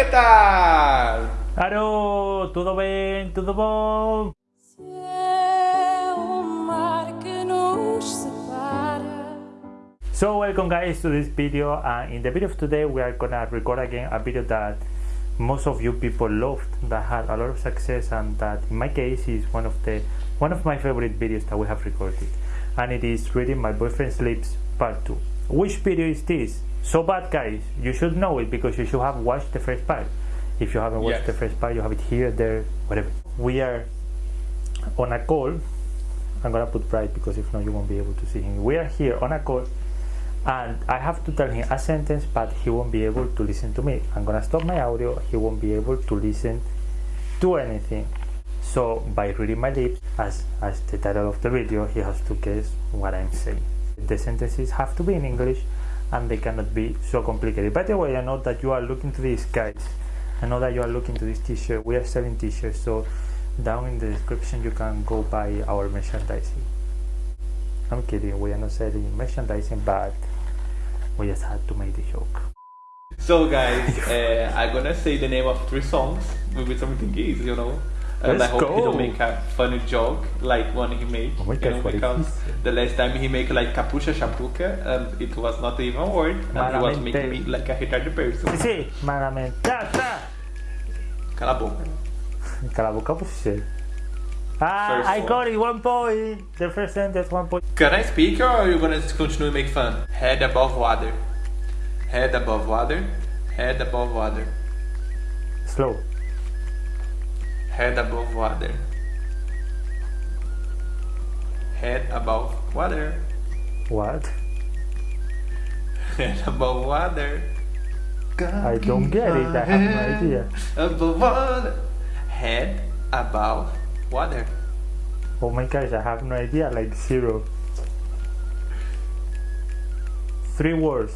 que tal? Alô, tudo bem? Tudo bom? Se é o mar que nos separa. So welcome guys to this video and in the video of today we are gonna record again a video that most of you people loved that had a lot of success and that in my case is one of the one of my favorite videos that we have recorded and it is reading my boyfriend sleeps part 2 which video is this? So bad guys. You should know it because you should have watched the first part. If you haven't watched Yes. the first part you have it here there whatever. We are on a call. I'm gonna put bright because if not you won't be able to see him. We are here on a call and I have to tell him a sentence but he won't be able to listen to me. I'm gonna stop my audio, he won't be able to listen to anything. So by reading my lips, as, as the title of the video, he has to guess what I'm saying. The sentences have to be in English and they cannot be so complicated. By the way, I know that you are looking to these guys. I know that you are looking to this t-shirt. We are selling t-shirts, so down in the description you can go buy our merchandising. I'm kidding, we are not selling merchandising, but we just had to make the joke. So guys, uh, I'm gonna say the name of three songs with something easy, you know. And Let's I hope he don't make a funny joke like one he made. Oh my you know, because say? the last time he made like capucha chapuca and it was not even word and he was making me like a retarded person. Sí, tá, tá. Cala a boca. Cala a boca você. Ah, I got it, one point. The first sentence, one point. Can I speak or are you gonna continue make fun? Head above water. Head above water. Head above water. Slow. Head above water. Head above water. What? Head above water. I don't get it, I have no idea. Above water. Head above water. Oh my gosh, I have no idea, like zero. Three words.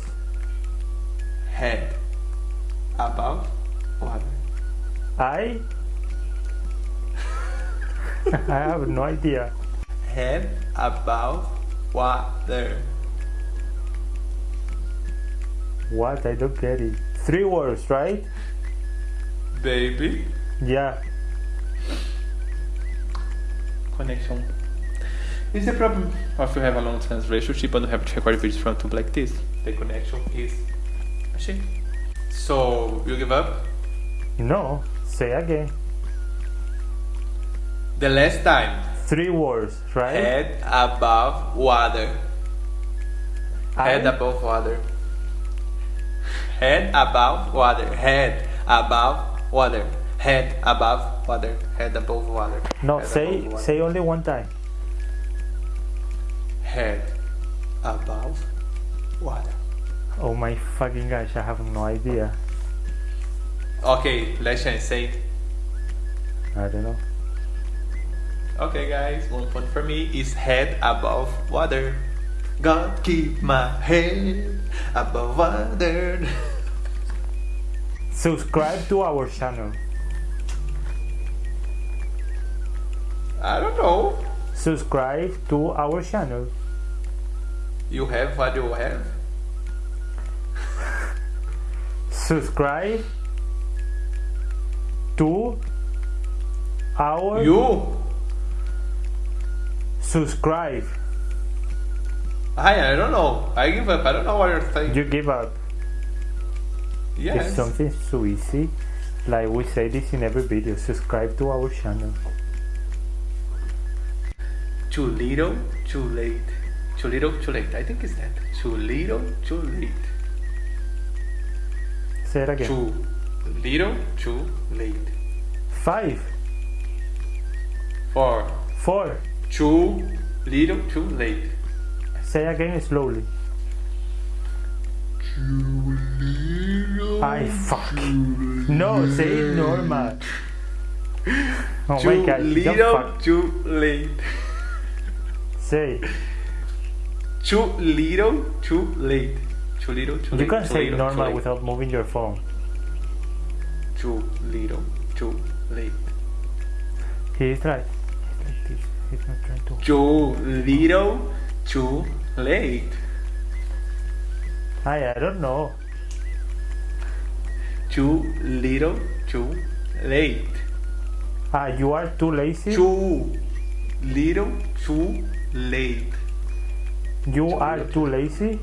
Head above water. I. I have no idea. Head above water. What? I don't get it. Three words, right? Baby. Yeah. Connection. Is the problem if you have a long distance relationship and you have to record videos from YouTube like this? The connection is a shit. So you give up? No. Say again. The last time. Three words, right? Head above water. Head above water. Head above water. Head above water. Head above water. Head above water. No, Head say water. say only one time. Head above water. Oh my fucking gosh, I have no idea. Okay, let's chance. Say. I don't know. Okay, guys, one point for me is head above water. God keep my head above water. Subscribe to our channel. I don't know. Subscribe to our channel. You have what you have. Subscribe to our You. Subscribe. I I don't know. I give up. I don't know what you're saying. You give up. Yes. It's something so easy. Like we say this in every video. Subscribe to our channel. Too little, too late. Too little, too late. I think it's that. Too little, too late. Say it again. Too little, too late. Five, Four. four. Too little, too late. Say again slowly. Too little. I fuck. No, say it normal. Oh too my god, little, fuck. too late. Say. Too little, too late. Too little, too late. You can too say little, normal without moving your phone. Too little, too late. He's he's not trying to. Too little, too late. I, I don't know. too little, too late. Ah, you are too lazy. Too little, too late. you too are little. too lazy.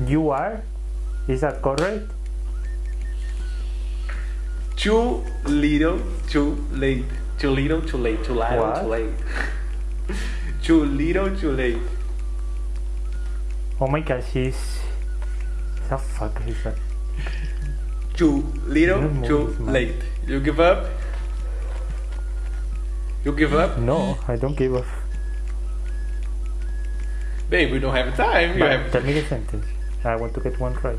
you are. Is that correct? Too little, too late. Too little, too late. Too little, What? too late. too little, too late. Oh my gosh, she's. The fuck is that? Too little, too late. You give up? You give up? No, I don't give up. Babe, we don't have time. You have tell me the sentence. I want to get one right.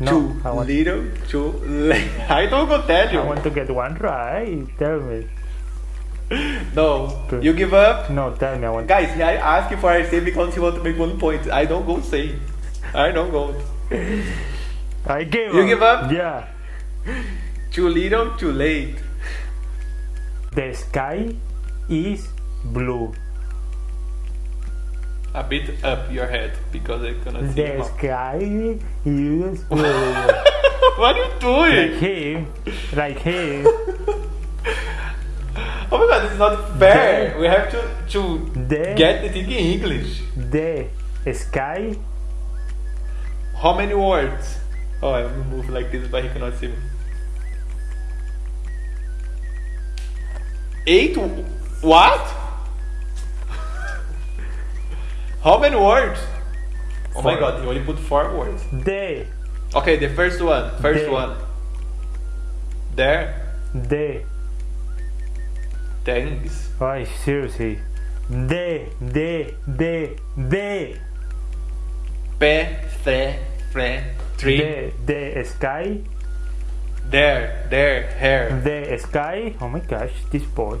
No, too I want, little, too late. I don't go tell you. I want to get one right. Tell me. No. You give up? No, tell me. I want. Guys, I ask you for I say because you want to make one point. I don't go say. I don't go. I give You up. You give up? Yeah. Too little, too late. The sky is blue. A bit up your head because I cannot see The sky is blue. what are you doing? like him, like him. Oh my god, this is not fair. We have to to The get the thing in English. the sky How many words? Oh, I move like this, but he cannot see me. Eight? What? How many words? Oh my god, he only put four words. the Okay, the first one. First The. one. There. the. Thanks. Oh, seriously. The the the the Pe, tre, fre, tree. the the sky There, there, hair. the sky. Oh my gosh, this boy.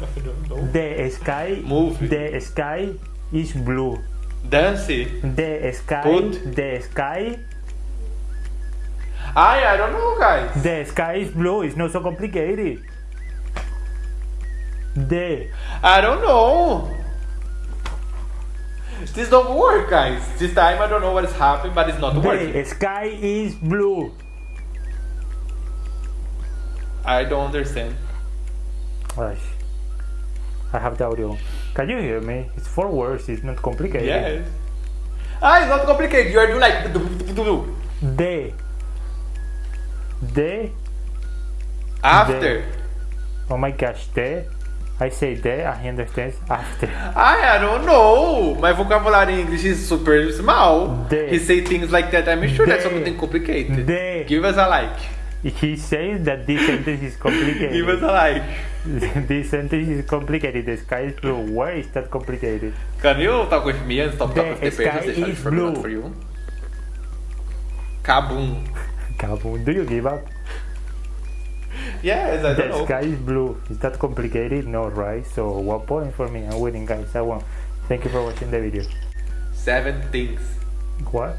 I don't know. The sky. Move. The sky is blue. Dance. The sky. Put. The sky. I, I don't know, guys. The sky is blue. It's not so complicated. The I don't know. This don't work, guys. This time I don't know what is happening, but it's not the working. sky is blue. I don't understand. Gosh. I have the audio. Can you hear me? It's four words. It's not complicated. Yes. Ah, it's not complicated. You are doing like. The. The. After. Oh my gosh, the. I say the, and he understands after. I, I don't know. My vocabulary in English is super small. The. He say things like that. I'm sure that's The. something complicated. The. Give us a like. He says that this sentence is Give us complicated. a like. this sentence is complicated. The sky is blue. Why is that complicated? Can you talk with me and stop The talking with the sky pages? They shall is for me, blue. for you. Kaboom. Kaboom. Do you give up? Yes, I don't The know. sky is blue. Is that complicated? No, right? So one point for me. I'm winning, guys. I won. Thank you for watching the video. Seven things. What?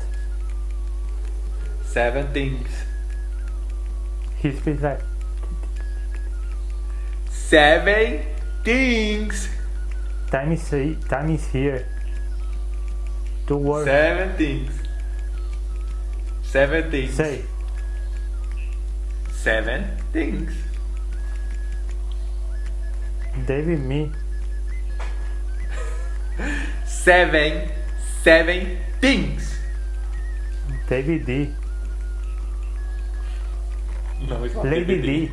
Seven things. He speaks like Seven things. time is time is here. Two words. Seven things. Seven things. Say Seven things. David me. Seven. Seven things. David D. No, it's not Lady DVD. D.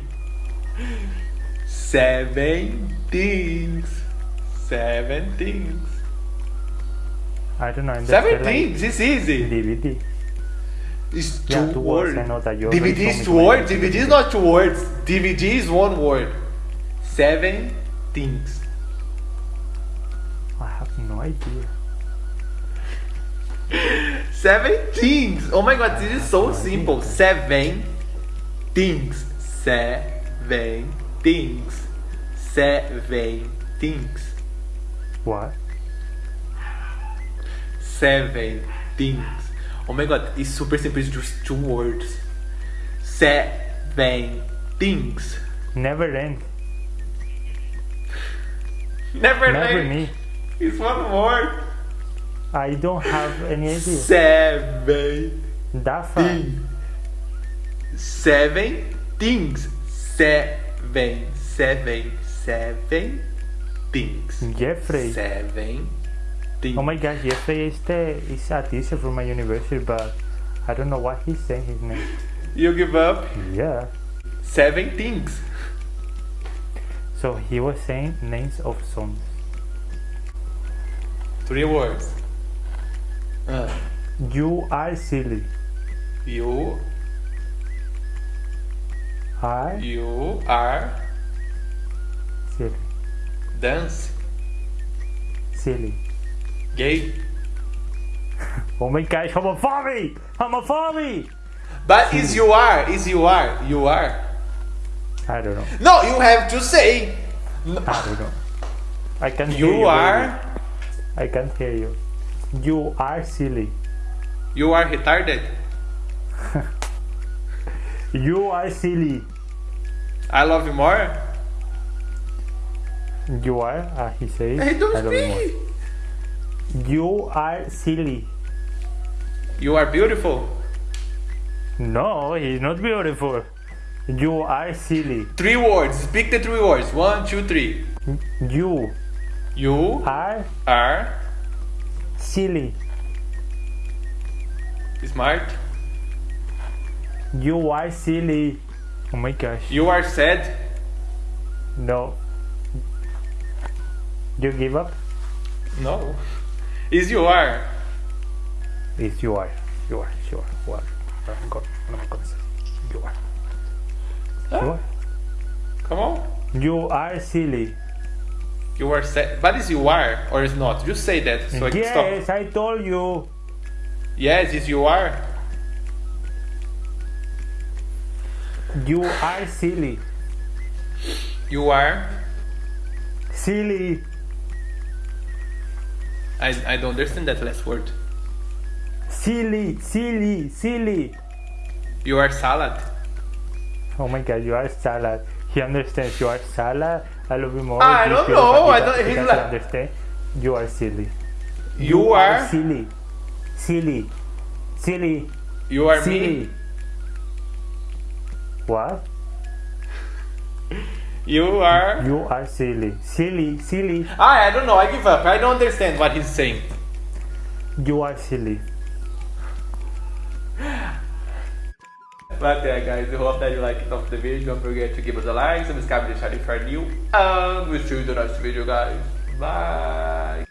Seven things. Seven things. I don't know. I'm just like. It's easy. DVD. It's two, Yeah, two words. words. I know that you DVD is two words. DVD is not two words. DVD is one word. Seven things. I have no idea. Seven things. Oh my god, this is so simple. Seven things. Seven things. Seven things. What? Seven things. Oh my god, it's super simple. It's just two words. Seven things. Never end. Never, Never mind. me. It's one word. I don't have any idea. Seven. That far. Thing. Seven things. Seven. Seven. Seven things. Jeffrey. Seven things. Oh my gosh, Jeffrey is the is a teacher from my university, but I don't know why he's saying his name. You give up? Yeah. Seven things. So he was saying names of songs. Three words. Uh, You are silly. you, Are you are silly. dance, Silly. gay. Oh my gosh, homophobic! Homophobic! But is you are, is you are, you are. I don't know. No, you have to say. No. I don't know. I can hear You you. are. I can't hear you. You are silly. you are retarded. You are silly. I love you more. You are, uh, he says. Hey, don't I love you speak. more. You are silly. You are beautiful. No, he's not beautiful. You are silly. Three words. Speak the three words. One, two, three. You You are are silly. smart. You are silly. Oh my gosh. You are sad. No. You give up? No. Is you are. Yes, you are. You are. You are. You are. I'm gonna say. You are. Huh? You are. Come on. You are silly. You are sad. But is you are or is not? Just say that so I can stop. yes, I told you. Yes, is you are. You are silly. You are. Silly. I, I don't understand that last word. Silly. Silly. Silly. You are salad. Oh my god, you are salad. He understands you are salad. I love you more. I don't know, I don't- he's like- understand. You are silly. You are. silly. Silly. Silly. You are silly. me. What? You are. You are silly. Silly. Silly. Ah, I don't know. I give up. I don't understand what he's saying. You are silly. But yeah, guys, I hope that you liked the video. Don't forget to give us a like, subscribe, deixar if you're new. And we'll see you in the next video, guys. Bye.